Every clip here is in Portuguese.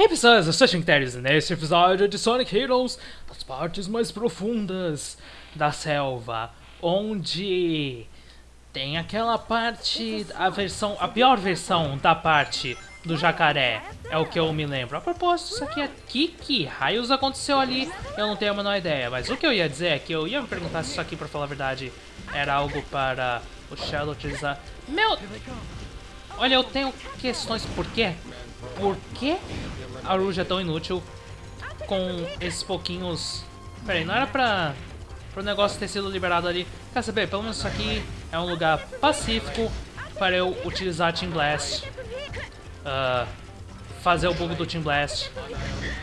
Hey pessoas, eu sou Shinteres e neste episódio de Sonic Heroes, as partes mais profundas da selva, onde tem aquela parte, a versão, a pior versão da parte do jacaré, é o que eu me lembro. A propósito, isso aqui aqui, que raios aconteceu ali, eu não tenho a menor ideia, mas o que eu ia dizer é que eu ia me perguntar se isso aqui, pra falar a verdade, era algo para o Shadow utilizar. Meu... Olha, eu tenho questões, por quê? Por que a Rouge é tão inútil com esses pouquinhos... Peraí, não era pra, pro negócio ter sido liberado ali. Quer saber, pelo menos isso aqui é um lugar pacífico para eu utilizar Team Blast. Uh, fazer o bug do Team Blast.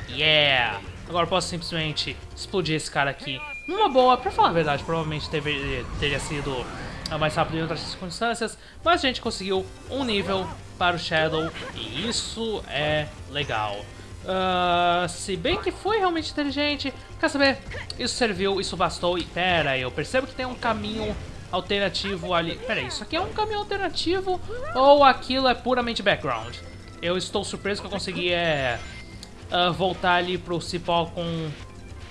Yeah! Agora eu posso simplesmente explodir esse cara aqui. Numa boa, pra falar a verdade, provavelmente teve, teria sido mais rápido em outras circunstâncias, mas a gente conseguiu um nível para o Shadow e isso é legal. Uh, se bem que foi realmente inteligente, quer saber? Isso serviu, isso bastou e pera aí, eu percebo que tem um caminho alternativo ali. Pera aí, isso aqui é um caminho alternativo ou aquilo é puramente background? Eu estou surpreso que eu consegui é, uh, voltar ali pro cipó com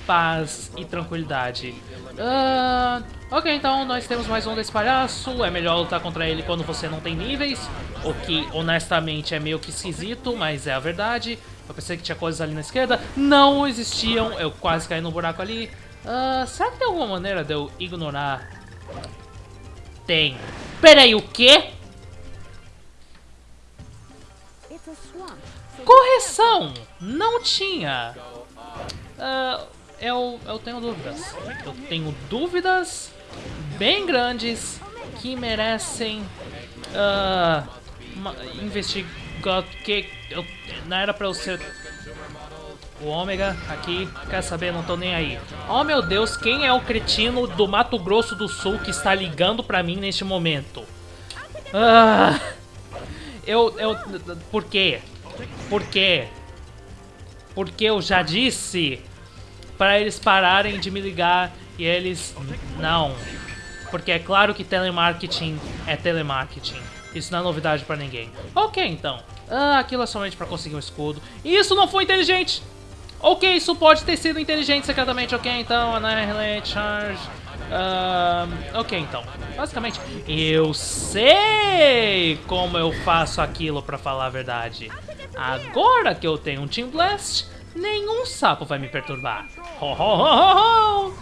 paz e tranquilidade. Uh, ok, então nós temos mais um desse palhaço. É melhor lutar contra ele quando você não tem níveis. O que, honestamente, é meio que esquisito, mas é a verdade. Eu pensei que tinha coisas ali na esquerda. Não existiam. Eu quase caí no buraco ali. Uh, será que tem alguma maneira de eu ignorar? Tem. Peraí, o quê? Correção! Não tinha. Uh, eu, eu tenho dúvidas. Eu tenho dúvidas bem grandes que merecem uh, investigar. Que eu, não era pra eu ser o Ômega aqui, quer saber? Não tô nem aí. Oh meu Deus, quem é o cretino do Mato Grosso do Sul que está ligando pra mim neste momento? Ah, eu, eu, por quê? Por quê? Porque eu já disse para eles pararem de me ligar e eles não. Porque é claro que telemarketing é telemarketing. Isso não é novidade para ninguém. Ok, então. Ah, aquilo é somente para conseguir um escudo. Isso não foi inteligente! Ok, isso pode ter sido inteligente secretamente. Ok, então, Annihilate Charge. Uh, ok, então. Basicamente, eu sei como eu faço aquilo, pra falar a verdade. Agora que eu tenho um Team Blast, nenhum sapo vai me perturbar. Ho, ho, ho,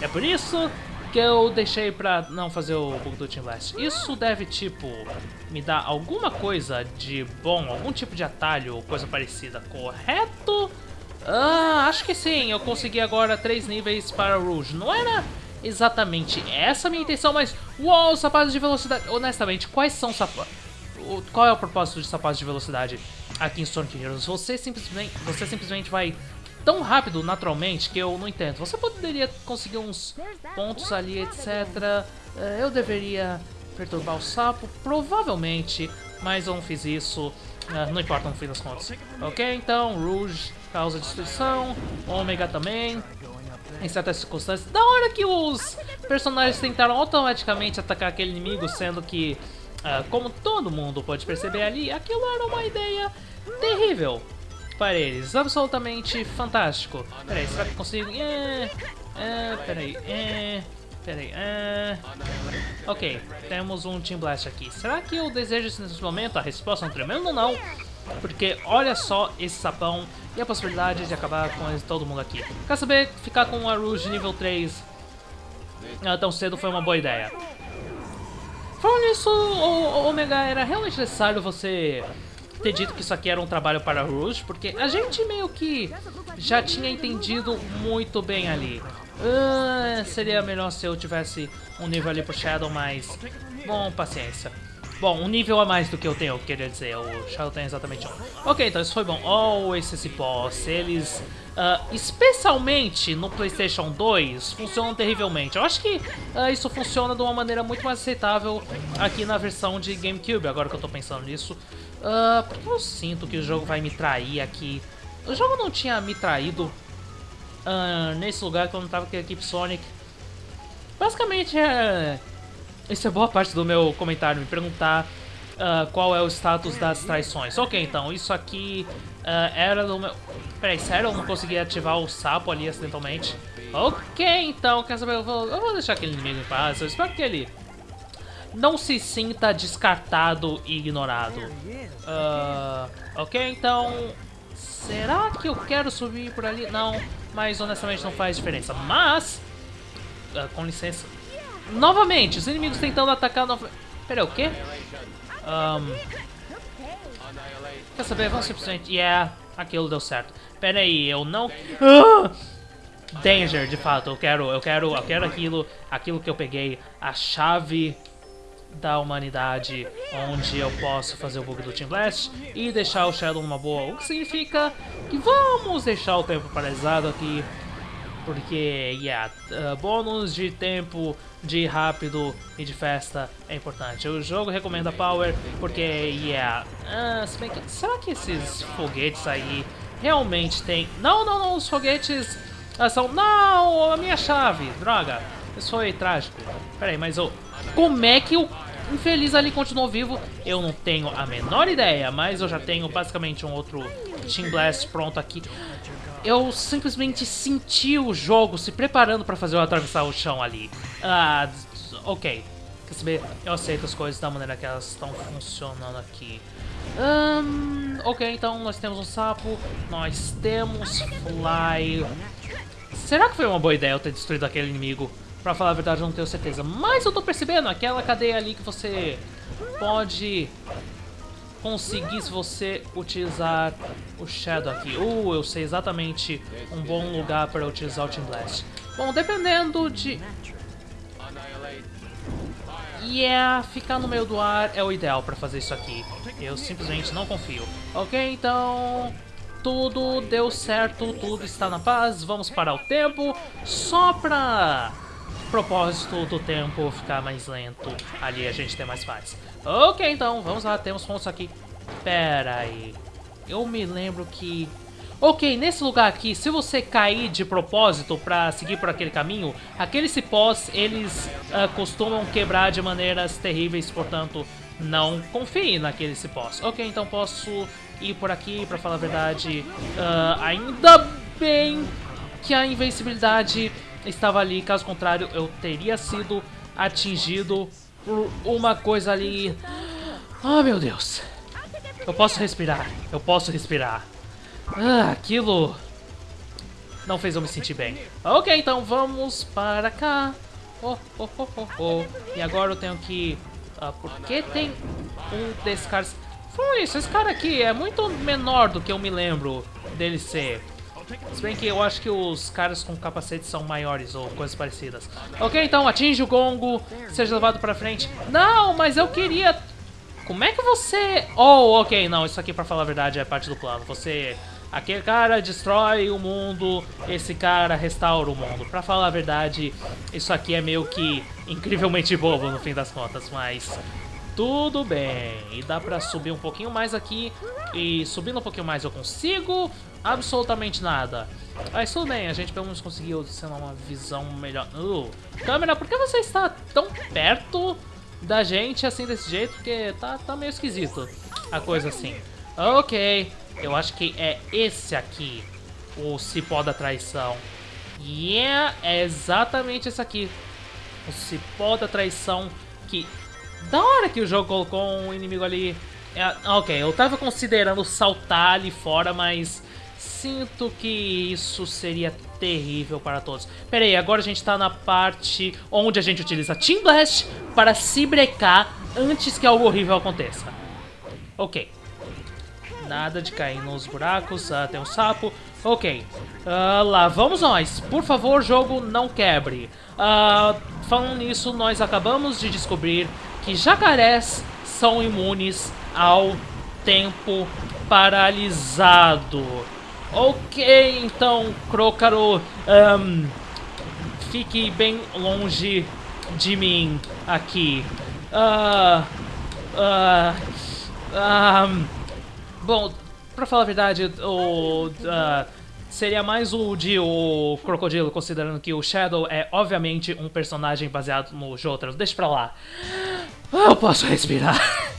É por isso que eu deixei pra não fazer o bug do Team Blast. Isso deve, tipo, me dar alguma coisa de bom, algum tipo de atalho ou coisa parecida, correto? Ah, acho que sim, eu consegui agora três níveis para Rouge. Não era exatamente essa a minha intenção, mas... Uou, sapatos de velocidade... Honestamente, quais são sapatos... Qual é o propósito de sapatos de velocidade? aqui em Sonic Heroes. Você simplesmente, você simplesmente vai tão rápido naturalmente que eu não entendo. Você poderia conseguir uns pontos ali, etc. Eh, eu deveria perturbar o sapo, provavelmente, mas eu não fiz isso. Eh, não importa no fim das contas. Ok, então, Rouge causa destruição, Ômega também. Em certas circunstâncias, da hora que os personagens tentaram automaticamente atacar aquele inimigo, sendo que Uh, como todo mundo pode perceber ali, aquilo era uma ideia terrível para eles. Absolutamente fantástico. Peraí, será que consigo? É, é, peraí, é, peraí, é... Ok, temos um Team Blast aqui. Será que eu desejo isso nesse momento? A resposta é um tremendo não. Porque olha só esse sapão e a possibilidade de acabar com todo mundo aqui. Quer saber? Ficar com a Rouge nível 3 uh, ah, tão cedo foi uma boa ideia. Falando nisso, o, Omega, era realmente necessário você ter dito que isso aqui era um trabalho para Rouge, porque a gente meio que já tinha entendido muito bem ali. Uh, seria melhor se eu tivesse um nível ali pro Shadow, mas... Bom, paciência. Bom, um nível a mais do que eu tenho, queria dizer. O Shadow tem exatamente um. Ok, então isso foi bom. Oh, esse cipó. Se eles... Uh, especialmente no Playstation 2, funcionam terrivelmente. Eu acho que uh, isso funciona de uma maneira muito mais aceitável aqui na versão de GameCube, agora que eu tô pensando nisso. Uh, porque eu sinto que o jogo vai me trair aqui. O jogo não tinha me traído uh, nesse lugar quando tava com a equipe Sonic. Basicamente, é... isso é boa parte do meu comentário, me perguntar uh, qual é o status das traições. Ok, então, isso aqui uh, era do meu... Peraí, sério? Eu não consegui ativar o sapo ali acidentalmente. Ok, então, quer saber? Eu vou, eu vou deixar aquele inimigo em paz. Eu espero que ele não se sinta descartado e ignorado. Uh, ok, então... Será que eu quero subir por ali? Não, mas honestamente não faz diferença. Mas... Uh, com licença. Novamente, os inimigos tentando atacar... No... Pera, o quê? Um... Quer saber? Vamos simplesmente... Yeah, aquilo deu certo. Pera aí, eu não... Ah! Danger, de fato. Eu quero, eu quero, eu quero aquilo, aquilo que eu peguei, a chave da humanidade, onde eu posso fazer o bug do Team Blast e deixar o Shadow numa boa. O que significa que vamos deixar o tempo paralisado aqui, porque, yeah, uh, bônus de tempo, de rápido e de festa é importante. O jogo recomenda Power, porque, yeah, uh, se bem que, será que esses foguetes aí realmente tem... Não, não, não, os foguetes uh, são... Não, a minha chave, droga. Isso foi trágico. Pera aí, mas eu... Como é que o infeliz ali continuou vivo? Eu não tenho a menor ideia, mas eu já tenho basicamente um outro Team Blast pronto aqui. Eu simplesmente senti o jogo se preparando para fazer eu atravessar o chão ali. Ah, ok. Quer saber? Eu aceito as coisas da maneira que elas estão funcionando aqui. Um, ok, então nós temos um sapo, nós temos Fly. Será que foi uma boa ideia eu ter destruído aquele inimigo? Pra falar a verdade, eu não tenho certeza. Mas eu tô percebendo aquela cadeia ali que você pode conseguir se você utilizar o Shadow aqui. Uh, eu sei exatamente um bom lugar para utilizar o Team Blast. Bom, dependendo de... Yeah, ficar no meio do ar é o ideal para fazer isso aqui. Eu simplesmente não confio. Ok, então... Tudo deu certo, tudo está na paz, vamos parar o tempo só pra propósito do tempo ficar mais lento, ali a gente tem mais paz. Ok, então, vamos lá, temos pontos aqui. Pera aí, eu me lembro que... Ok, nesse lugar aqui, se você cair de propósito pra seguir por aquele caminho, aqueles cipós, eles uh, costumam quebrar de maneiras terríveis, portanto, não confie naqueles cipós. Ok, então posso ir por aqui, pra falar a verdade. Uh, ainda bem que a invencibilidade estava ali, caso contrário eu teria sido atingido por uma coisa ali... Oh meu Deus! Eu posso respirar, eu posso respirar. Ah, aquilo não fez eu me sentir bem. Ok, então vamos para cá. Oh, oh, oh, oh, oh. E agora eu tenho que... Uh, por que tem um desses caras... Foi isso, esse cara aqui é muito menor do que eu me lembro dele ser. Se bem que eu acho que os caras com capacete são maiores ou coisas parecidas. Ok, então atinge o gongo, seja levado pra frente. Não, mas eu queria... Como é que você... Oh, ok, não, isso aqui pra falar a verdade é parte do plano. Você... Aquele cara destrói o mundo, esse cara restaura o mundo. Pra falar a verdade, isso aqui é meio que incrivelmente bobo no fim das contas, mas tudo bem. E dá pra subir um pouquinho mais aqui. E subindo um pouquinho mais eu consigo absolutamente nada. Mas tudo bem, a gente pelo menos conseguiu, sei lá, uma visão melhor. Uh, câmera, por que você está tão perto da gente assim desse jeito? Porque tá, tá meio esquisito a coisa assim. Ok, eu acho que é esse aqui, o cipó da traição. Yeah, é exatamente esse aqui. O cipó da traição que da hora que o jogo colocou um inimigo ali. É, ok, eu tava considerando saltar ali fora, mas sinto que isso seria terrível para todos. Pera aí, agora a gente tá na parte onde a gente utiliza Team Blast para se brecar antes que algo horrível aconteça. Ok. Nada de cair nos buracos, ah, tem um sapo. Ok, uh, lá vamos nós. Por favor, jogo, não quebre. Uh, falando nisso, nós acabamos de descobrir que jacarés são imunes ao tempo paralisado. Ok, então, Crocaro, um, fique bem longe de mim aqui. Uh, uh, um, bom, pra falar a verdade, o, uh, seria mais o de o Crocodilo, considerando que o Shadow é obviamente um personagem baseado no Jotaro. Deixa pra lá. Eu posso respirar.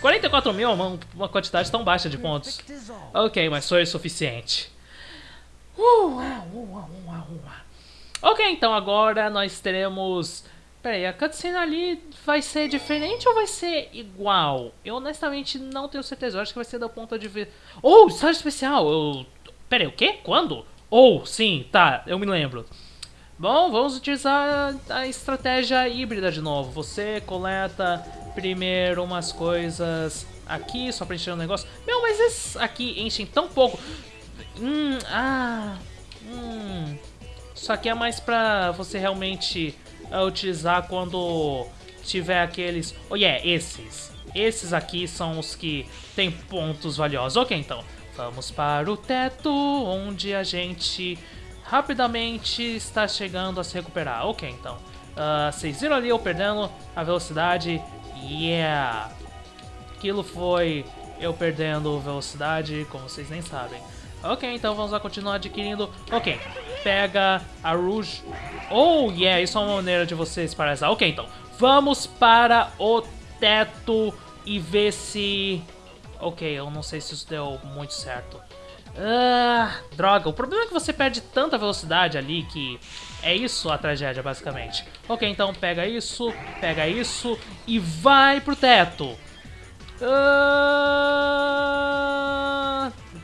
44 mil é uma, uma quantidade tão baixa de pontos. Ok, mas foi o suficiente. Uh, uh, uh, ok, então agora nós teremos... Peraí, a cutscene ali vai ser diferente ou vai ser igual? Eu honestamente não tenho certeza, eu acho que vai ser da ponta de ver... Oh, estágio especial! Eu... Peraí, o quê? Quando? Oh, sim, tá, eu me lembro. Bom, vamos utilizar a estratégia híbrida de novo. Você coleta primeiro umas coisas aqui, só pra encher um negócio. Meu, mas esses aqui enchem tão pouco. Hum, ah, hum. Isso aqui é mais pra você realmente uh, utilizar quando tiver aqueles... Oh, yeah, esses. Esses aqui são os que tem pontos valiosos. Ok, então. Vamos para o teto, onde a gente rapidamente está chegando a se recuperar. Ok, então. Uh, vocês viram ali eu perdendo a velocidade? Yeah! Aquilo foi eu perdendo velocidade, como vocês nem sabem. Ok, então vamos lá continuar adquirindo. Ok, pega a Rouge. Oh, yeah, isso é uma maneira de vocês parar. Ok, então, vamos para o teto e ver se Ok, eu não sei se isso deu muito certo. Ah, droga, o problema é que você perde tanta velocidade ali que é isso a tragédia, basicamente. Ok, então pega isso, pega isso e vai pro teto. Ah,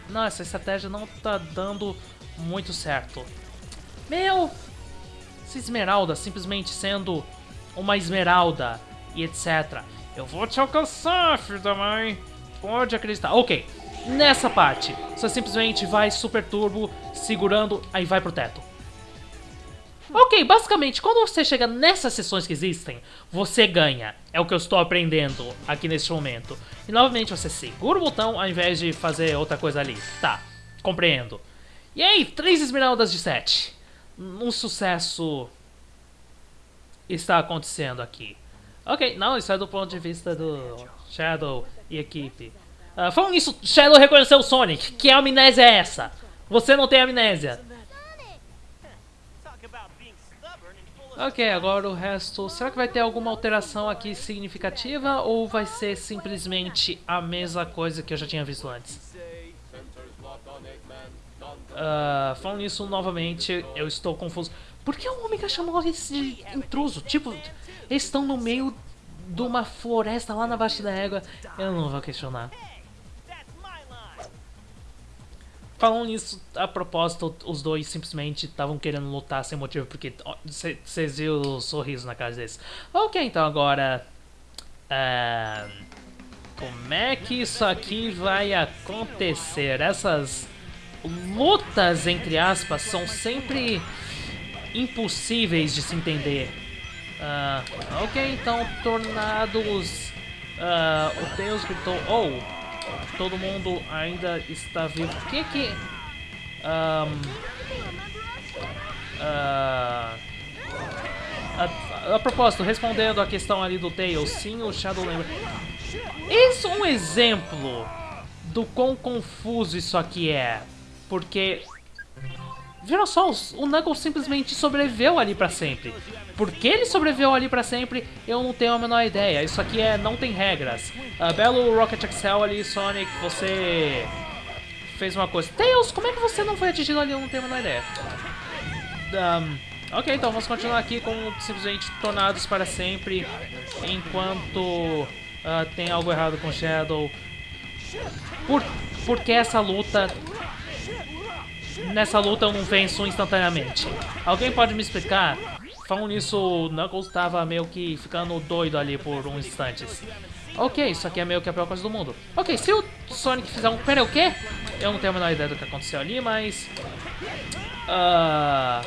não, essa estratégia não tá dando muito certo. Meu, essa esmeralda simplesmente sendo uma esmeralda e etc. Eu vou te alcançar, filho da mãe. Pode acreditar. Ok, nessa parte, você simplesmente vai super turbo, segurando, aí vai pro teto. Ok, basicamente, quando você chega nessas sessões que existem, você ganha. É o que eu estou aprendendo aqui neste momento. E novamente você segura o botão ao invés de fazer outra coisa ali. Tá, compreendo. E aí, três esmeraldas de 7. Um sucesso está acontecendo aqui. Ok, não, isso é do ponto de vista do Shadow e equipe. Uh, falando nisso, Shadow reconheceu o Sonic. Que amnésia é essa? Você não tem amnésia. Ok, agora o resto... Será que vai ter alguma alteração aqui significativa? Ou vai ser simplesmente a mesma coisa que eu já tinha visto antes? Uh, falando nisso novamente, eu estou confuso. Por que o Omega chamou esse de intruso? Tipo, eles estão no meio de uma floresta lá na Baixa da Égua. Eu não vou questionar. Falando nisso, a propósito, os dois simplesmente estavam querendo lutar sem motivo, porque vocês viram o sorriso na cara deles. Ok, então agora... Uh, como é que isso aqui vai acontecer? Essas lutas, entre aspas, são sempre impossíveis de se entender. Uh, ok, então, tornados... Uh, o Deus gritou... Oh, todo mundo ainda está vivo. O que que... Um, uh, a, a, propósito, respondendo a questão ali do Tails, sim, o Shadow lembra. Isso é um exemplo do quão confuso isso aqui é. Porque Viram só, o Knuckles simplesmente sobreviveu ali pra sempre. Por que ele sobreviveu ali pra sempre, eu não tenho a menor ideia. Isso aqui é não tem regras. Uh, belo Rocket Excel ali, Sonic, você fez uma coisa. Tails, como é que você não foi atingido ali? Eu não tenho a menor ideia. Um, ok, então vamos continuar aqui com simplesmente tornados para sempre. Enquanto uh, tem algo errado com Shadow. Por, porque essa luta nessa luta eu não venço instantaneamente. Alguém pode me explicar? Falando nisso, o Knuckles estava meio que ficando doido ali por uns instantes. Ok, isso aqui é meio que a pior coisa do mundo. Ok, se o Sonic fizer um... Pera, o quê? Eu não tenho a menor ideia do que aconteceu ali, mas... Uh...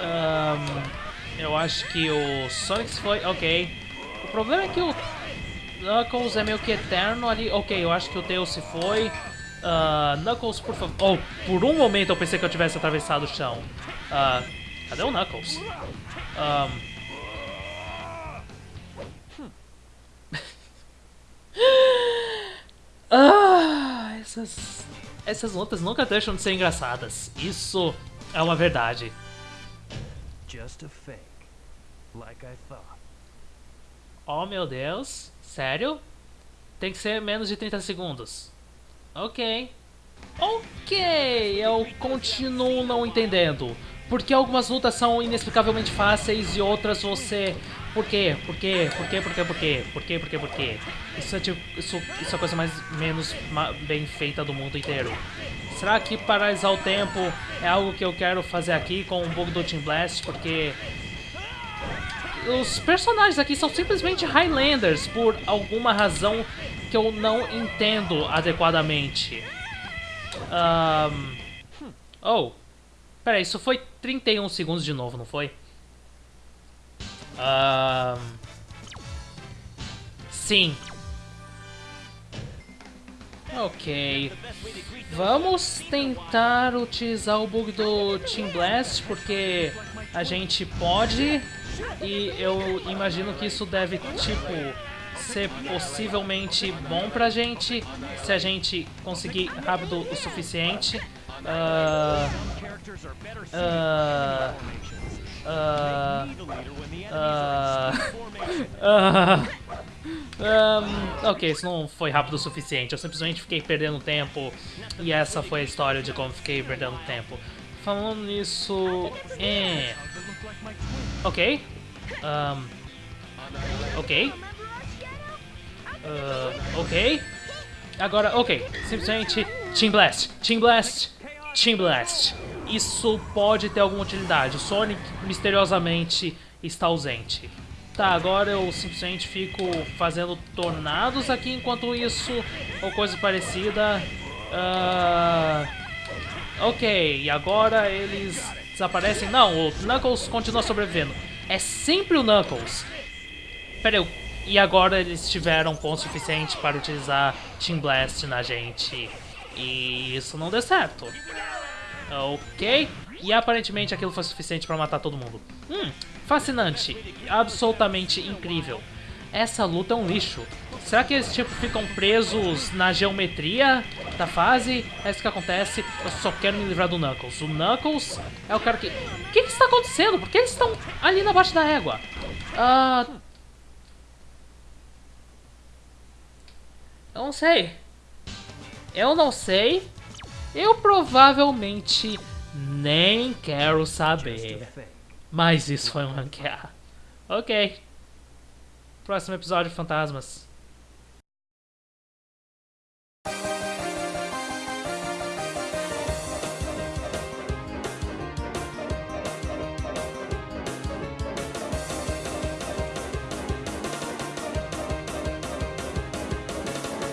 Um... Eu acho que o Sonic foi... Ok. O problema é que o Knuckles é meio que eterno ali. Ok, eu acho que o Tails se foi. Uh, Knuckles, por favor. Oh, por um momento eu pensei que eu tivesse atravessado o chão. Uh, cadê o Knuckles? Um... Hum. ah, essas, essas lutas nunca deixam de ser engraçadas. Isso é uma verdade. Just a fake, like I thought. Oh meu Deus, sério? Tem que ser menos de 30 segundos. Ok. Ok, eu continuo não entendendo. Porque algumas lutas são inexplicavelmente fáceis e outras você... Por quê? Por quê? Por quê? Por quê? Por quê? Por quê? Por quê? Por quê? Isso é, tipo, isso, isso é a coisa mais menos bem feita do mundo inteiro. Será que paralisar o tempo é algo que eu quero fazer aqui com o bug do Team Blast? Porque os personagens aqui são simplesmente Highlanders por alguma razão que eu não entendo adequadamente. Um... Oh, peraí, isso foi 31 segundos de novo, não foi? Um... Sim. Ok. Vamos tentar utilizar o bug do Team Blast, porque a gente pode e eu imagino que isso deve, tipo, ser possivelmente bom pra gente se a gente conseguir rápido o suficiente. Uh, uh, uh, um, ok, isso não foi rápido o suficiente. Eu simplesmente fiquei perdendo tempo. E essa foi a história de como fiquei perdendo tempo. Falando nisso... É... Ok. Um, ok. Uh, ok. Agora, ok. Simplesmente Team Blast, Team Blast, Team Blast. Isso pode ter alguma utilidade. O Sonic misteriosamente está ausente. Tá, agora eu simplesmente fico fazendo tornados aqui enquanto isso, ou coisa parecida. Uh, ok, e agora eles desaparecem. Não, o Knuckles continua sobrevivendo. É sempre o Knuckles. Pera aí, e agora eles tiveram ponto suficiente para utilizar Team Blast na gente. E isso não deu certo. Ok. E aparentemente aquilo foi suficiente para matar todo mundo. Hum, fascinante. Absolutamente incrível. Essa luta é um lixo. Será que eles tipo ficam presos na geometria da fase? É isso que acontece. Eu só quero me livrar do Knuckles. O Knuckles é o cara que... O que, que está acontecendo? Por que eles estão ali na baixa da régua? Ah... Uh... Eu não sei. Eu não sei. Eu provavelmente nem quero saber. Mas isso foi um ranquear. Ok. Próximo episódio, Fantasmas.